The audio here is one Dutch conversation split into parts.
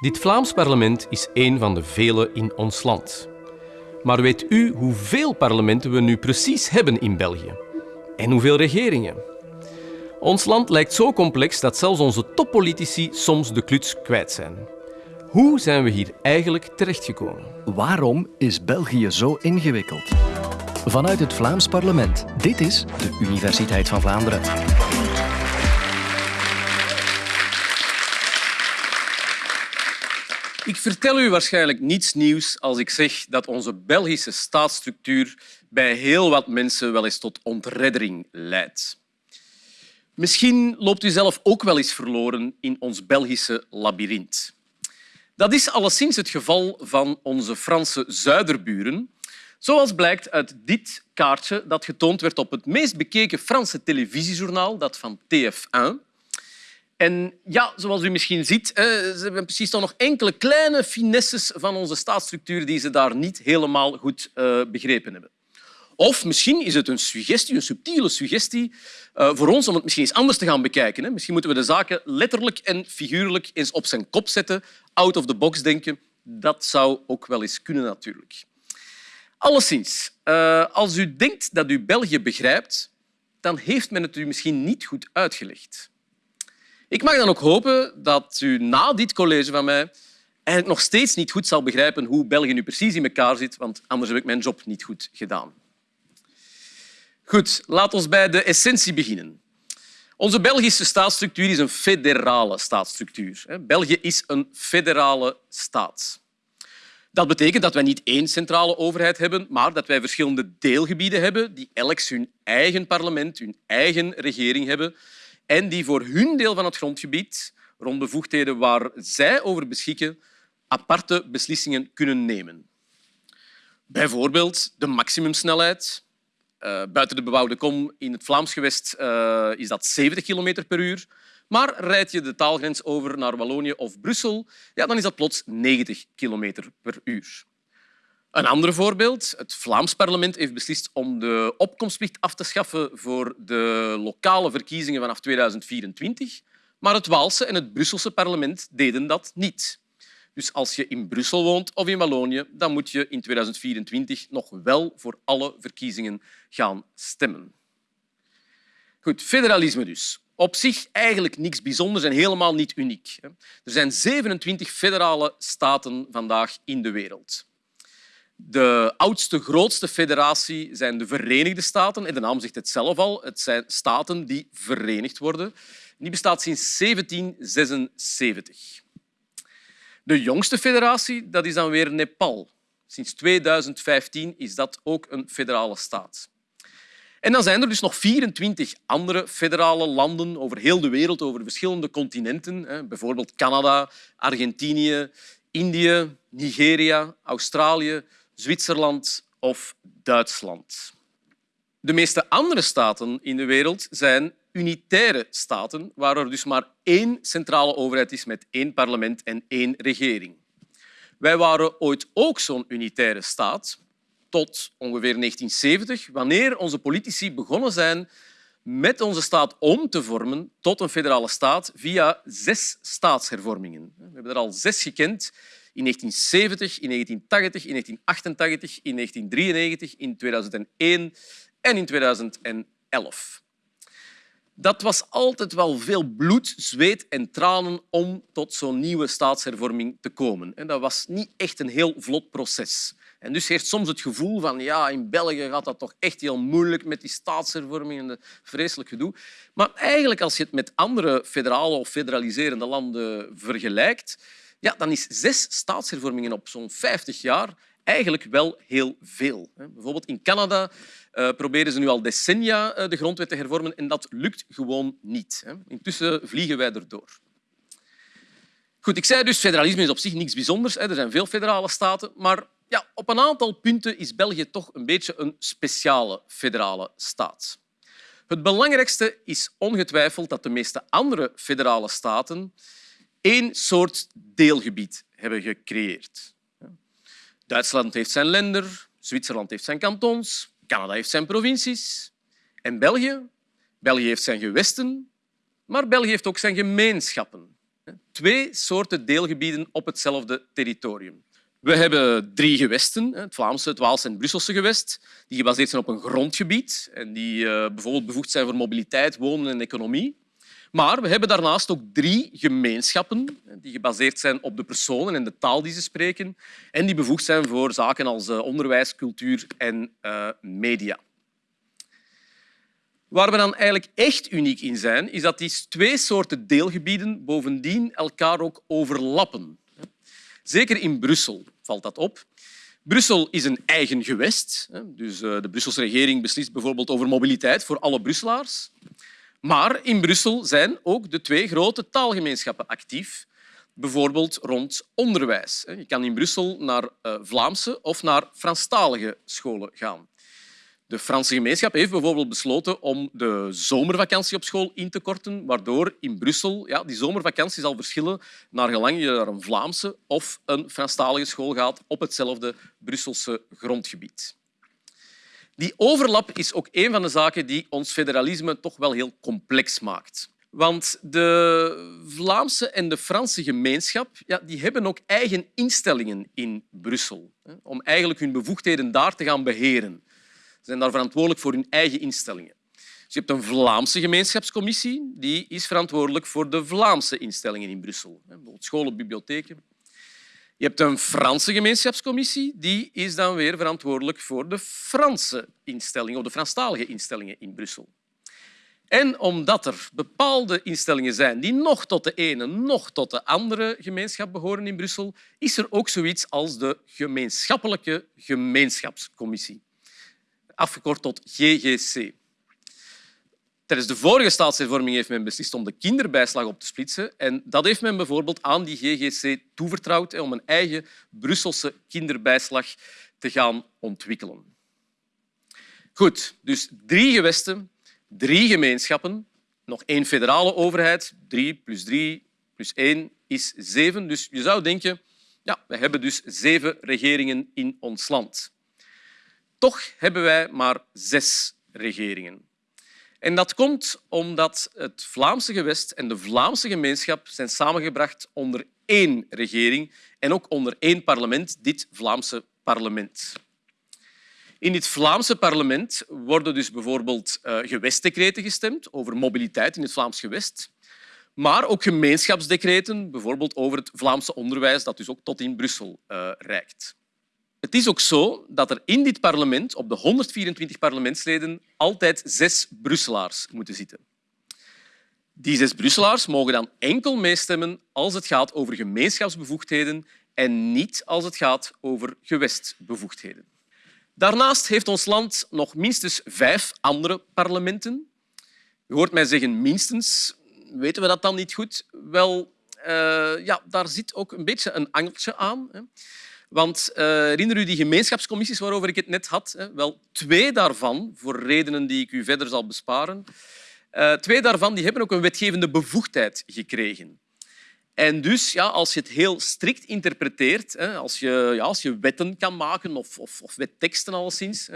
Dit Vlaams parlement is één van de vele in ons land. Maar weet u hoeveel parlementen we nu precies hebben in België? En hoeveel regeringen? Ons land lijkt zo complex dat zelfs onze toppolitici soms de kluts kwijt zijn. Hoe zijn we hier eigenlijk terechtgekomen? Waarom is België zo ingewikkeld? Vanuit het Vlaams parlement. Dit is de Universiteit van Vlaanderen. Ik vertel u waarschijnlijk niets nieuws als ik zeg dat onze Belgische staatsstructuur bij heel wat mensen wel eens tot ontreddering leidt. Misschien loopt u zelf ook wel eens verloren in ons Belgische labyrint. Dat is alleszins het geval van onze Franse zuiderburen, zoals blijkt uit dit kaartje dat getoond werd op het meest bekeken Franse televisiejournaal, dat van TF1. En ja, zoals u misschien ziet, ze hebben precies toch nog enkele kleine finesses van onze staatsstructuur die ze daar niet helemaal goed eh, begrepen hebben. Of misschien is het een suggestie, een subtiele suggestie eh, voor ons om het misschien eens anders te gaan bekijken. Misschien moeten we de zaken letterlijk en figuurlijk eens op zijn kop zetten, out of the box denken. Dat zou ook wel eens kunnen natuurlijk. Alleszins, uh, als u denkt dat u België begrijpt, dan heeft men het u misschien niet goed uitgelegd. Ik mag dan ook hopen dat u na dit college van mij eigenlijk nog steeds niet goed zal begrijpen hoe België nu precies in elkaar zit, want anders heb ik mijn job niet goed gedaan. Goed, laten we bij de essentie beginnen. Onze Belgische staatsstructuur is een federale staatsstructuur. België is een federale staat. Dat betekent dat wij niet één centrale overheid hebben, maar dat wij verschillende deelgebieden hebben die elk hun eigen parlement, hun eigen regering hebben en die voor hun deel van het grondgebied, rond bevoegdheden waar zij over beschikken, aparte beslissingen kunnen nemen. Bijvoorbeeld de maximumsnelheid. Uh, buiten de bebouwde kom in het Vlaams gewest uh, is dat 70 km per uur. Maar rijd je de taalgrens over naar Wallonië of Brussel, ja, dan is dat plots 90 km per uur. Een ander voorbeeld. Het Vlaams parlement heeft beslist om de opkomstplicht af te schaffen voor de lokale verkiezingen vanaf 2024. Maar het Waalse en het Brusselse parlement deden dat niet. Dus als je in Brussel woont of in Wallonië, dan moet je in 2024 nog wel voor alle verkiezingen gaan stemmen. Goed, federalisme dus. Op zich eigenlijk niks bijzonders en helemaal niet uniek. Er zijn 27 federale staten vandaag in de wereld. De oudste, grootste federatie zijn de Verenigde Staten. En de naam zegt het zelf al. Het zijn staten die verenigd worden. Die bestaat sinds 1776. De jongste federatie dat is dan weer Nepal. Sinds 2015 is dat ook een federale staat. En dan zijn er dus nog 24 andere federale landen over heel de wereld, over verschillende continenten. Bijvoorbeeld Canada, Argentinië, Indië, Nigeria, Australië, Zwitserland of Duitsland. De meeste andere staten in de wereld zijn unitaire staten, waar er dus maar één centrale overheid is met één parlement en één regering. Wij waren ooit ook zo'n unitaire staat, tot ongeveer 1970, wanneer onze politici begonnen zijn met onze staat om te vormen tot een federale staat via zes staatshervormingen. We hebben er al zes gekend in 1970, in 1980, in 1988, in 1993, in 2001 en in 2011. Dat was altijd wel veel bloed, zweet en tranen om tot zo'n nieuwe staatshervorming te komen. En dat was niet echt een heel vlot proces. En dus heeft soms het gevoel van ja, in België gaat dat toch echt heel moeilijk met die staatshervorming en de vreselijk gedoe. Maar eigenlijk, als je het met andere federale of federaliserende landen vergelijkt, ja, dan is zes staatshervormingen op zo'n 50 jaar eigenlijk wel heel veel. Bijvoorbeeld in Canada uh, proberen ze nu al decennia eh, de grondwet te hervormen en dat lukt gewoon niet. Intussen vliegen wij erdoor. Goed, ik zei dus, federalisme is op zich niets bijzonders. Er zijn veel federale staten, maar ja, op een aantal punten is België toch een beetje een speciale federale staat. Het belangrijkste is ongetwijfeld dat de meeste andere federale staten één soort deelgebied hebben gecreëerd. Duitsland heeft zijn länder, Zwitserland heeft zijn kantons, Canada heeft zijn provincies en België? België heeft zijn gewesten, maar België heeft ook zijn gemeenschappen. Twee soorten deelgebieden op hetzelfde territorium. We hebben drie gewesten, het Vlaamse, het Waalse en het Brusselse gewest, die gebaseerd zijn op een grondgebied en die uh, bijvoorbeeld bevoegd zijn voor mobiliteit, wonen en economie. Maar we hebben daarnaast ook drie gemeenschappen die gebaseerd zijn op de personen en de taal die ze spreken en die bevoegd zijn voor zaken als eh, onderwijs, cultuur en uh, media. Waar we dan eigenlijk echt uniek in zijn, is dat die twee soorten deelgebieden bovendien elkaar ook overlappen. Zeker in Brussel valt dat op. Brussel is een eigen gewest. Dus eh, de Brusselse regering beslist bijvoorbeeld over mobiliteit voor alle Brusselaars. Maar in Brussel zijn ook de twee grote taalgemeenschappen actief, bijvoorbeeld rond onderwijs. Je kan in Brussel naar eh, Vlaamse of naar Franstalige scholen gaan. De Franse gemeenschap heeft bijvoorbeeld besloten om de zomervakantie op school in te korten, waardoor in Brussel ja, die zomervakantie zal verschillen naar gelang je naar een Vlaamse of een Franstalige school gaat op hetzelfde Brusselse grondgebied. Die overlap is ook een van de zaken die ons federalisme toch wel heel complex maakt. Want de Vlaamse en de Franse gemeenschap ja, die hebben ook eigen instellingen in Brussel om eigenlijk hun bevoegdheden daar te gaan beheren. Ze zijn daar verantwoordelijk voor hun eigen instellingen. Dus je hebt een Vlaamse gemeenschapscommissie, die is verantwoordelijk voor de Vlaamse instellingen in Brussel. Bijvoorbeeld scholen, bibliotheken. Je hebt een Franse gemeenschapscommissie, die is dan weer verantwoordelijk voor de Franse instellingen, of de Franstalige instellingen in Brussel. En omdat er bepaalde instellingen zijn die nog tot de ene, nog tot de andere gemeenschap behoren in Brussel, is er ook zoiets als de gemeenschappelijke gemeenschapscommissie afgekort tot GGC. Tijdens de vorige staatshervorming heeft men beslist om de kinderbijslag op te splitsen. En dat heeft men bijvoorbeeld aan die GGC toevertrouwd om een eigen Brusselse kinderbijslag te gaan ontwikkelen. Goed, dus drie gewesten, drie gemeenschappen, nog één federale overheid. Drie plus drie plus één is zeven. Dus je zou denken, ja, we hebben dus zeven regeringen in ons land. Toch hebben wij maar zes regeringen. En dat komt omdat het Vlaamse gewest en de Vlaamse gemeenschap zijn samengebracht onder één regering en ook onder één parlement, dit Vlaamse parlement. In dit Vlaamse parlement worden dus bijvoorbeeld uh, gewestdecreten gestemd over mobiliteit in het Vlaams gewest, maar ook gemeenschapsdecreten, bijvoorbeeld over het Vlaamse onderwijs, dat dus ook tot in Brussel uh, reikt. Het is ook zo dat er in dit parlement, op de 124 parlementsleden, altijd zes Brusselaars moeten zitten. Die zes Brusselaars mogen dan enkel meestemmen als het gaat over gemeenschapsbevoegdheden en niet als het gaat over gewestbevoegdheden. Daarnaast heeft ons land nog minstens vijf andere parlementen. Je hoort mij zeggen minstens. Weten we dat dan niet goed? Wel, uh, ja, daar zit ook een beetje een angeltje aan. Hè. Want uh, herinner u die gemeenschapscommissies waarover ik het net had? Wel, twee daarvan, voor redenen die ik u verder zal besparen, uh, twee daarvan die hebben ook een wetgevende bevoegdheid gekregen. En dus, ja, als je het heel strikt interpreteert, als, je, ja, als je wetten kan maken of, of, of wetteksten alleszins,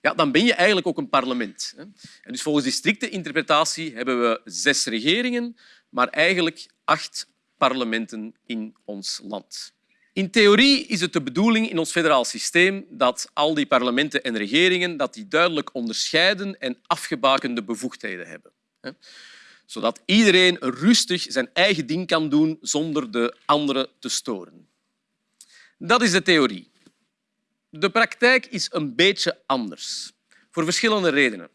ja, dan ben je eigenlijk ook een parlement. En dus volgens die strikte interpretatie hebben we zes regeringen, maar eigenlijk acht parlementen in ons land. In theorie is het de bedoeling in ons federaal systeem dat al die parlementen en regeringen dat die duidelijk onderscheiden en afgebakende bevoegdheden hebben. Zodat iedereen rustig zijn eigen ding kan doen zonder de anderen te storen. Dat is de theorie. De praktijk is een beetje anders, voor verschillende redenen.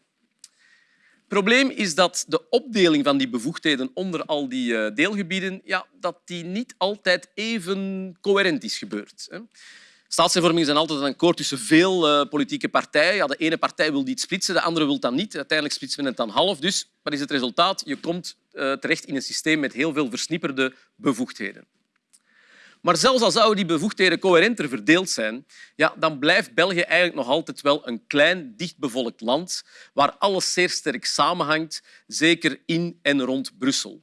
Probleem is dat de opdeling van die bevoegdheden onder al die eh, deelgebieden ja, dat die niet altijd even coherent is gebeurd. Staatshervormingen zijn altijd een akkoord tussen veel uh, politieke partijen. Ja, de ene partij wil iets splitsen, de andere wil dat niet. Uiteindelijk splitsen we het dan half. Dus wat is het resultaat? Je komt uh, terecht in een systeem met heel veel versnipperde bevoegdheden. Maar zelfs al zouden die bevoegdheden coherenter verdeeld zijn, ja, dan blijft België eigenlijk nog altijd wel een klein, dichtbevolkt land waar alles zeer sterk samenhangt, zeker in en rond Brussel.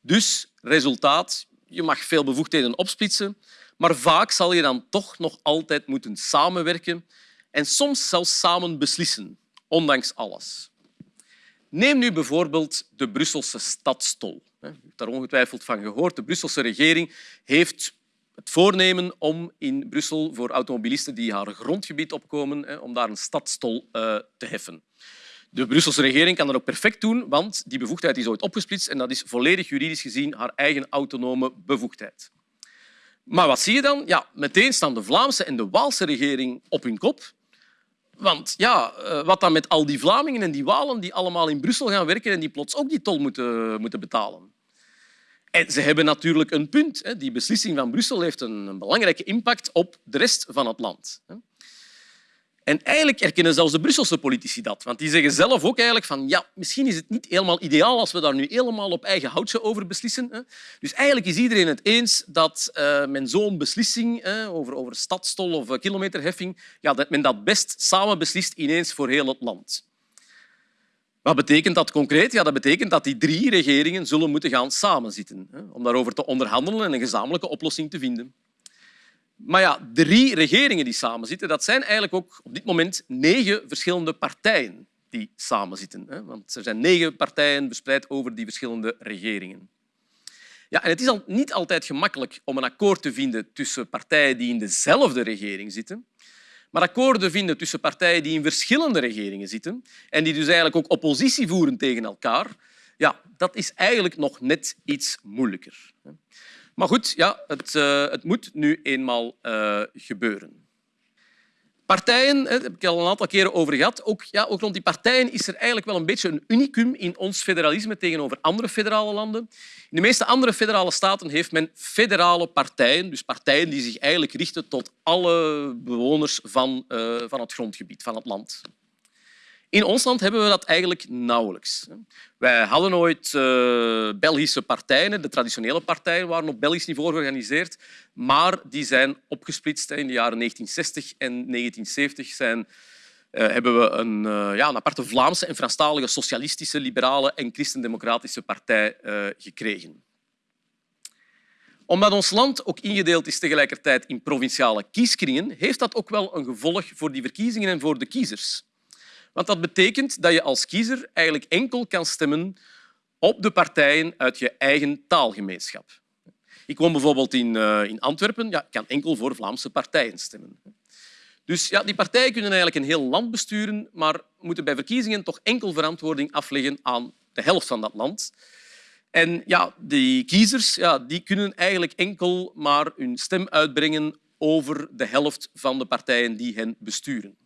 Dus, resultaat, je mag veel bevoegdheden opsplitsen, maar vaak zal je dan toch nog altijd moeten samenwerken en soms zelfs samen beslissen, ondanks alles. Neem nu bijvoorbeeld de Brusselse stadstol. U heeft daar ongetwijfeld van gehoord. De Brusselse regering heeft het voornemen om in Brussel voor automobilisten die haar grondgebied opkomen, om daar een stadstol eh, te heffen. De Brusselse regering kan dat ook perfect doen, want die bevoegdheid is ooit opgesplitst en dat is volledig juridisch gezien haar eigen autonome bevoegdheid. Maar wat zie je dan? Ja, meteen staan de Vlaamse en de Waalse regering op hun kop. Want ja, eh, wat dan met al die Vlamingen en die Walen die allemaal in Brussel gaan werken en die plots ook die tol moeten, moeten betalen? En ze hebben natuurlijk een punt. Die beslissing van Brussel heeft een belangrijke impact op de rest van het land. En eigenlijk erkennen zelfs de Brusselse politici dat. Want die zeggen zelf ook eigenlijk van ja, misschien is het niet helemaal ideaal als we daar nu helemaal op eigen houtje over beslissen. Dus eigenlijk is iedereen het eens dat uh, men zo'n beslissing over, over stadstol of kilometerheffing, ja, dat men dat best samen beslist ineens voor heel het land. Wat betekent dat concreet? Ja, dat betekent dat die drie regeringen zullen moeten gaan samenzitten om daarover te onderhandelen en een gezamenlijke oplossing te vinden. Maar ja, drie regeringen die samenzitten, dat zijn eigenlijk ook op dit moment negen verschillende partijen die samenzitten. Want er zijn negen partijen verspreid over die verschillende regeringen. Ja, en het is niet altijd gemakkelijk om een akkoord te vinden tussen partijen die in dezelfde regering zitten. Maar akkoorden vinden tussen partijen die in verschillende regeringen zitten en die dus eigenlijk ook oppositie voeren tegen elkaar, ja, dat is eigenlijk nog net iets moeilijker. Maar goed, ja, het, uh, het moet nu eenmaal uh, gebeuren. Partijen, daar heb ik al een aantal keren over gehad. Ook, ja, ook rond die partijen is er eigenlijk wel een beetje een unicum in ons federalisme tegenover andere federale landen. In de meeste andere federale staten heeft men federale partijen, dus partijen die zich eigenlijk richten tot alle bewoners van, uh, van het grondgebied, van het land. In ons land hebben we dat eigenlijk nauwelijks. Wij hadden ooit uh, Belgische partijen, de traditionele partijen waren op Belgisch niveau georganiseerd, maar die zijn opgesplitst. In de jaren 1960 en 1970 zijn, uh, hebben we een, uh, ja, een aparte Vlaamse en Franstalige socialistische, liberale en christendemocratische partij gekregen. Omdat ons land ook ingedeeld is tegelijkertijd in provinciale kieskringen, heeft dat ook wel een gevolg voor die verkiezingen en voor de kiezers. Want dat betekent dat je als kiezer eigenlijk enkel kan stemmen op de partijen uit je eigen taalgemeenschap. Ik woon bijvoorbeeld in, uh, in Antwerpen. Ja, ik kan enkel voor Vlaamse partijen stemmen. Dus ja, die partijen kunnen eigenlijk een heel land besturen, maar moeten bij verkiezingen toch enkel verantwoording afleggen aan de helft van dat land. En ja, die kiezers ja, die kunnen eigenlijk enkel maar hun stem uitbrengen over de helft van de partijen die hen besturen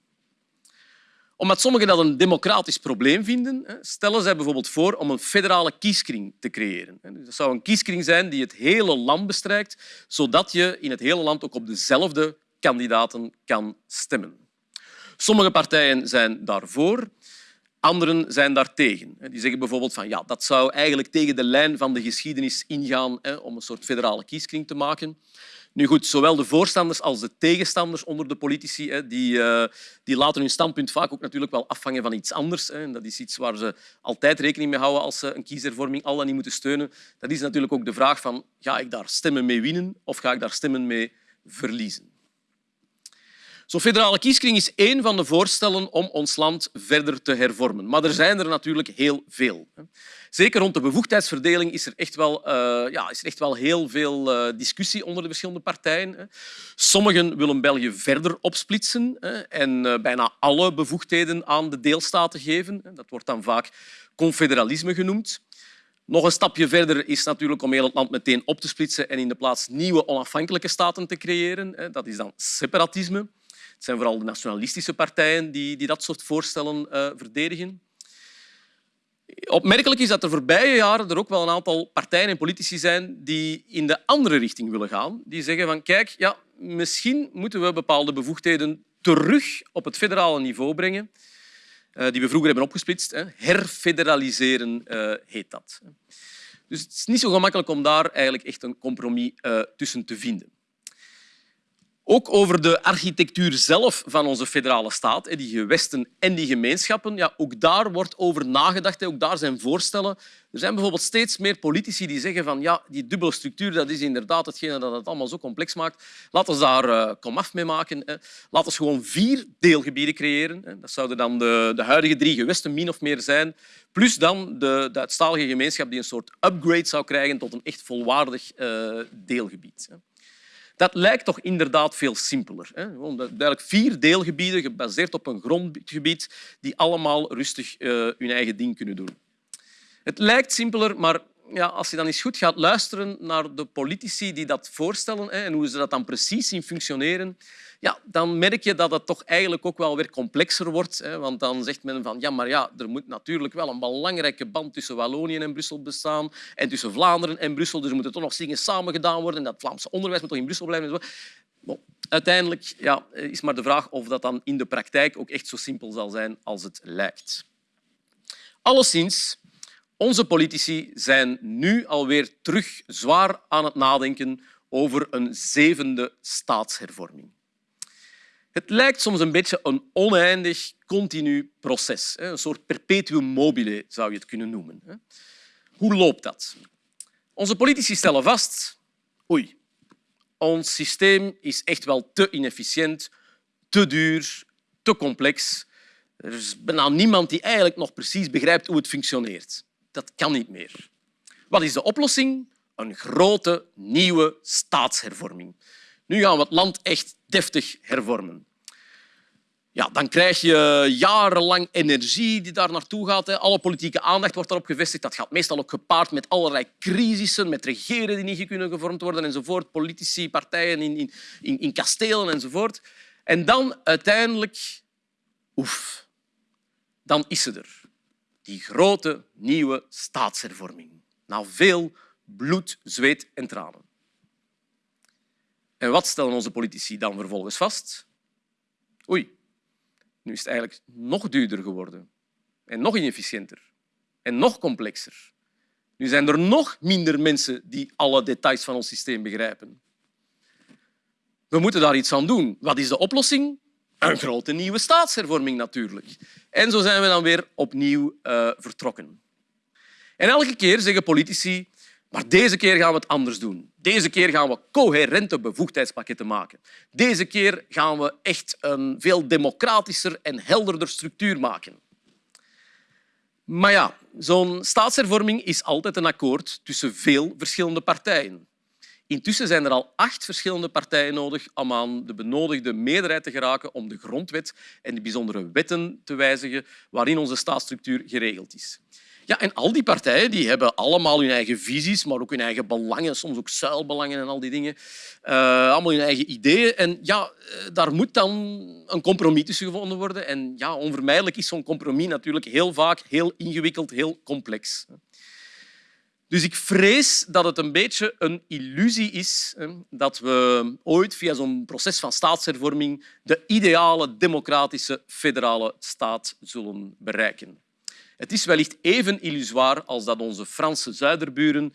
omdat sommigen dat een democratisch probleem vinden, stellen zij bijvoorbeeld voor om een federale kieskring te creëren. Dus dat zou een kieskring zijn die het hele land bestrijkt, zodat je in het hele land ook op dezelfde kandidaten kan stemmen. Sommige partijen zijn daarvoor, anderen zijn daartegen. Die zeggen bijvoorbeeld van ja, dat zou eigenlijk tegen de lijn van de geschiedenis ingaan om een soort federale kieskring te maken. Nu goed, zowel de voorstanders als de tegenstanders onder de politici die, uh, die laten hun standpunt vaak ook natuurlijk wel afhangen van iets anders. Hè. Dat is iets waar ze altijd rekening mee houden als ze een kieshervorming al dan niet moeten steunen. Dat is natuurlijk ook de vraag van ga ik daar stemmen mee winnen of ga ik daar stemmen mee verliezen. Zo'n federale kieskring is één van de voorstellen om ons land verder te hervormen. Maar er zijn er natuurlijk heel veel. Zeker rond de bevoegdheidsverdeling is er echt wel, uh, ja, is echt wel heel veel uh, discussie onder de verschillende partijen. Sommigen willen België verder opsplitsen en uh, bijna alle bevoegdheden aan de deelstaten geven. Dat wordt dan vaak confederalisme genoemd. Nog een stapje verder is natuurlijk om heel het land meteen op te splitsen en in de plaats nieuwe onafhankelijke staten te creëren. Dat is dan separatisme. Het zijn vooral de nationalistische partijen die, die dat soort voorstellen verdedigen. Opmerkelijk is dat er voorbije jaren er ook wel een aantal partijen en politici zijn die in de andere richting willen gaan. Die zeggen van kijk, ja, misschien moeten we bepaalde bevoegdheden terug op het federale niveau brengen, eh, die we vroeger hebben opgesplitst. Herfederaliseren eh, heet dat. Dus het is niet zo gemakkelijk om daar eigenlijk echt een compromis eh, tussen te vinden. Ook over de architectuur zelf van onze federale staat, die gewesten en die gemeenschappen. Ja, ook daar wordt over nagedacht. Ook daar zijn voorstellen. Er zijn bijvoorbeeld steeds meer politici die zeggen van ja, die dubbele structuur dat is inderdaad hetgene dat het allemaal zo complex maakt. Laten we daar uh, komaf mee maken. Laten we gewoon vier deelgebieden creëren. Dat zouden dan de, de huidige drie gewesten min of meer zijn. Plus dan de, de gemeenschap die een soort upgrade zou krijgen tot een echt volwaardig uh, deelgebied. Dat lijkt toch inderdaad veel simpeler. Hè? Duidelijk vier deelgebieden gebaseerd op een grondgebied die allemaal rustig uh, hun eigen ding kunnen doen. Het lijkt simpeler, maar ja, als je dan eens goed gaat luisteren naar de politici die dat voorstellen hè, en hoe ze dat dan precies zien functioneren, ja, dan merk je dat het toch eigenlijk ook wel weer complexer wordt. Hè, want dan zegt men van ja, maar ja, er moet natuurlijk wel een belangrijke band tussen Wallonië en Brussel bestaan en tussen Vlaanderen en Brussel. Dus er moeten toch nog dingen samen gedaan worden en dat Vlaamse onderwijs moet toch in Brussel blijven. Bon, uiteindelijk ja, is maar de vraag of dat dan in de praktijk ook echt zo simpel zal zijn als het lijkt. Alleszins, onze politici zijn nu alweer terug zwaar aan het nadenken over een zevende staatshervorming. Het lijkt soms een beetje een oneindig, continu proces. Een soort perpetuum mobile zou je het kunnen noemen. Hoe loopt dat? Onze politici stellen vast oei, ons systeem is echt wel te inefficiënt, te duur, te complex. Er is bijna niemand die eigenlijk nog precies begrijpt hoe het functioneert. Dat kan niet meer. Wat is de oplossing? Een grote, nieuwe staatshervorming. Nu gaan we het land echt deftig hervormen. Ja, dan krijg je jarenlang energie die daar naartoe gaat. Alle politieke aandacht wordt daarop gevestigd. Dat gaat meestal ook gepaard met allerlei crisissen, met regeren die niet kunnen gevormd worden enzovoort, politici, partijen in, in, in kastelen enzovoort. En dan uiteindelijk, oef, dan is ze er. Die grote nieuwe staatshervorming. Na veel bloed, zweet en tranen. En wat stellen onze politici dan vervolgens vast? Oei, nu is het eigenlijk nog duurder geworden en nog inefficiënter en nog complexer. Nu zijn er nog minder mensen die alle details van ons systeem begrijpen. We moeten daar iets aan doen. Wat is de oplossing? Een grote nieuwe staatshervorming natuurlijk. En zo zijn we dan weer opnieuw uh, vertrokken. En elke keer zeggen politici maar deze keer gaan we het anders doen. Deze keer gaan we coherente bevoegdheidspakketten maken. Deze keer gaan we echt een veel democratischer en helderder structuur maken. Maar ja, zo'n staatshervorming is altijd een akkoord tussen veel verschillende partijen. Intussen zijn er al acht verschillende partijen nodig om aan de benodigde meerderheid te geraken om de grondwet en de bijzondere wetten te wijzigen waarin onze staatsstructuur geregeld is. Ja, en al die partijen die hebben allemaal hun eigen visies, maar ook hun eigen belangen, soms ook zuilbelangen en al die dingen. Uh, allemaal hun eigen ideeën. En ja, eh, daar moet dan een compromis tussen gevonden worden. En ja, onvermijdelijk is zo'n compromis natuurlijk heel vaak heel ingewikkeld, heel complex. Dus ik vrees dat het een beetje een illusie is dat we ooit via zo'n proces van staatshervorming de ideale democratische federale staat zullen bereiken. Het is wellicht even illusoir als dat onze Franse zuiderburen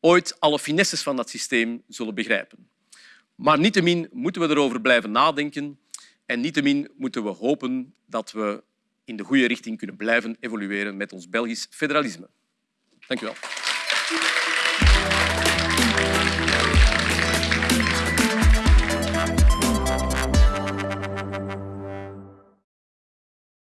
ooit alle finesses van dat systeem zullen begrijpen. Maar niettemin moeten we erover blijven nadenken en niettemin moeten we hopen dat we in de goede richting kunnen blijven evolueren met ons Belgisch federalisme. Dank u wel. Thank you.